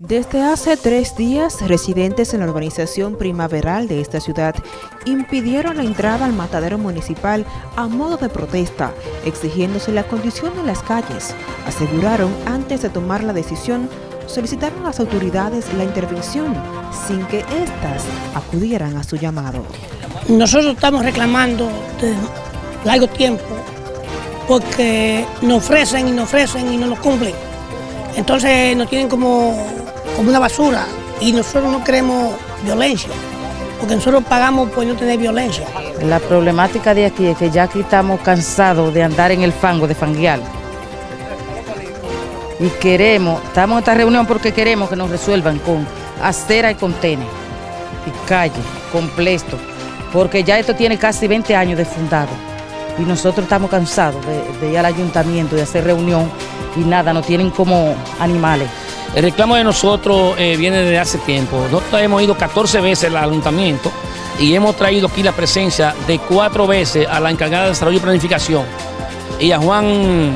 Desde hace tres días, residentes en la urbanización primaveral de esta ciudad impidieron la entrada al matadero municipal a modo de protesta, exigiéndose la condición de las calles. Aseguraron antes de tomar la decisión, solicitaron a las autoridades la intervención sin que éstas acudieran a su llamado. Nosotros estamos reclamando de largo tiempo porque nos ofrecen y nos ofrecen y no nos cumplen. Entonces nos tienen como como una basura y nosotros no queremos violencia, porque nosotros pagamos por no tener violencia. La problemática de aquí es que ya aquí estamos cansados de andar en el fango, de fanguear. Y queremos, estamos en esta reunión porque queremos que nos resuelvan con acera y contener, y calle, completo, porque ya esto tiene casi 20 años de fundado. Y nosotros estamos cansados de, ir al ayuntamiento, de hacer reunión y nada, nos tienen como animales. El reclamo de nosotros eh, viene desde hace tiempo. Nosotros hemos ido 14 veces al ayuntamiento y hemos traído aquí la presencia de cuatro veces a la encargada de desarrollo y planificación y a Juan,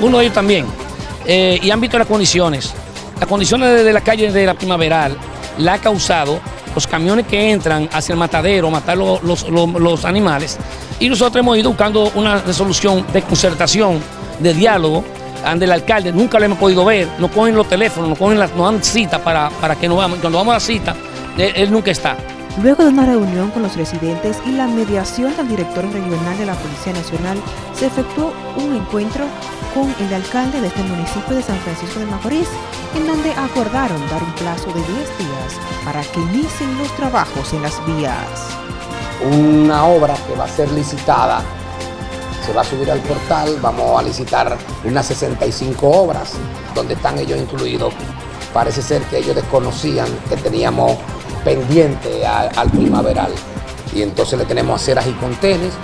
uno de ellos también, eh, y han visto las condiciones. Las condiciones de la calle de la primaveral la ha causado los camiones que entran hacia el matadero, matar los, animales, y nosotros hemos ido buscando una resolución de concertación, de diálogo, ante el alcalde, nunca lo hemos podido ver, nos cogen los teléfonos, nos, cogen las, nos dan cita para, para que nos vamos, y cuando vamos a la cita, él, él nunca está. Luego de una reunión con los residentes y la mediación del director regional de la Policía Nacional, se efectuó un encuentro con el alcalde de este municipio de San Francisco de Macorís, en donde acordaron dar un plazo de 10 días para que inicien los trabajos en las vías. Una obra que va a ser licitada se va a subir al portal, vamos a licitar unas 65 obras donde están ellos incluidos. Parece ser que ellos desconocían que teníamos pendiente al, al primaveral y entonces le tenemos aceras y contenes.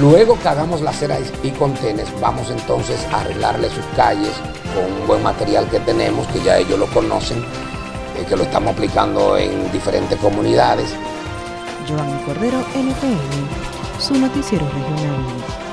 Luego que hagamos las aceras y contenes, vamos entonces a arreglarle sus calles con un buen material que tenemos, que ya ellos lo conocen, eh, que lo estamos aplicando en diferentes comunidades. Giovanni Cordero, NTN, su noticiero regional.